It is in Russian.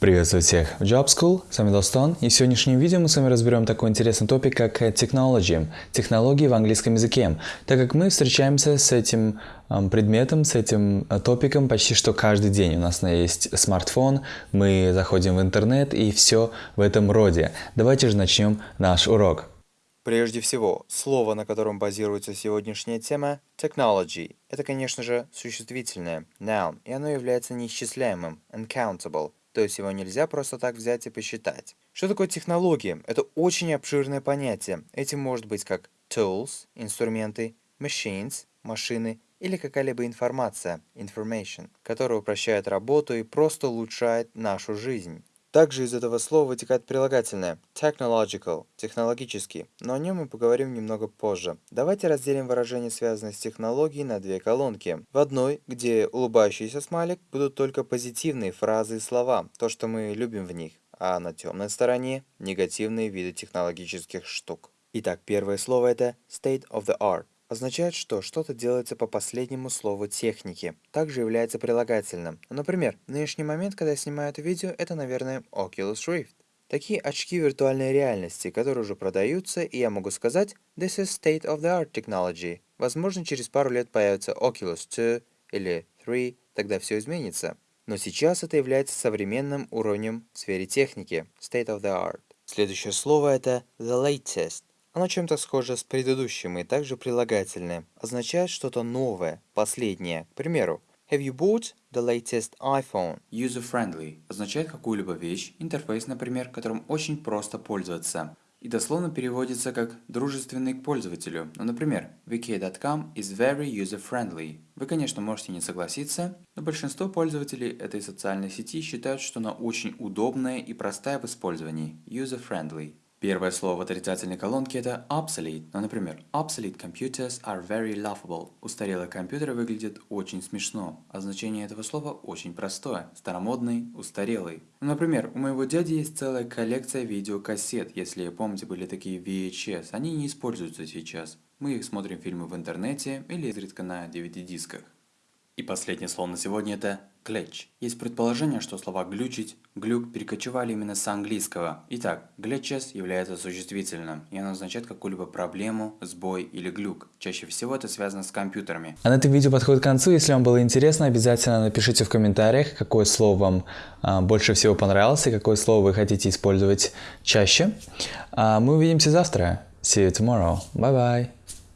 Приветствую всех в Job School, с вами Достон, и в сегодняшнем видео мы с вами разберем такой интересный топик, как technology, технологии в английском языке, так как мы встречаемся с этим предметом, с этим э, топиком почти что каждый день. У нас есть смартфон, мы заходим в интернет и все в этом роде. Давайте же начнем наш урок. Прежде всего, слово, на котором базируется сегодняшняя тема – technology. Это, конечно же, существительное, noun, и оно является неисчисляемым, uncountable, то есть его нельзя просто так взять и посчитать. Что такое технология? Это очень обширное понятие. Этим может быть как tools – инструменты, machines – машины или какая-либо информация – information, которая упрощает работу и просто улучшает нашу жизнь. Также из этого слова вытекает прилагательное technological – технологический, но о нем мы поговорим немного позже. Давайте разделим выражения, связанные с технологией, на две колонки. В одной, где улыбающийся смайлик, будут только позитивные фразы и слова, то, что мы любим в них, а на темной стороне – негативные виды технологических штук. Итак, первое слово это state of the art означает, что что-то делается по последнему слову техники. Также является прилагательным. Например, в нынешний момент, когда я снимаю это видео, это, наверное, Oculus Rift. Такие очки виртуальной реальности, которые уже продаются, и я могу сказать «This is state-of-the-art technology». Возможно, через пару лет появится Oculus 2 или 3, тогда все изменится. Но сейчас это является современным уровнем в сфере техники, state-of-the-art. Следующее слово это the latest. Оно чем-то схоже с предыдущим и также прилагательное. Означает что-то новое, последнее. К примеру, Have you bought the latest iPhone? User-friendly означает какую-либо вещь, интерфейс, например, которым очень просто пользоваться. И дословно переводится как «дружественный к пользователю». Ну, например, vk.com is very user-friendly. Вы, конечно, можете не согласиться, но большинство пользователей этой социальной сети считают, что она очень удобная и простая в использовании. User-friendly. Первое слово в отрицательной колонке это obsolete. Ну, например, obsolete computers are very laughable. Устарелые компьютеры выглядят очень смешно. А значение этого слова очень простое. Старомодный, устарелый. Ну, например, у моего дяди есть целая коллекция видеокассет. Если помните, были такие VHS. Они не используются сейчас. Мы их смотрим фильмы в интернете или изредка на DVD-дисках. И последнее слово на сегодня это glitch. Есть предположение, что слова глючить, глюк перекочевали именно с английского. Итак, glitches является существительным, и оно означает какую-либо проблему, сбой или глюк. Чаще всего это связано с компьютерами. А на этом видео подходит к концу. Если вам было интересно, обязательно напишите в комментариях, какое слово вам а, больше всего понравилось и какое слово вы хотите использовать чаще. А мы увидимся завтра. See you tomorrow. Bye bye.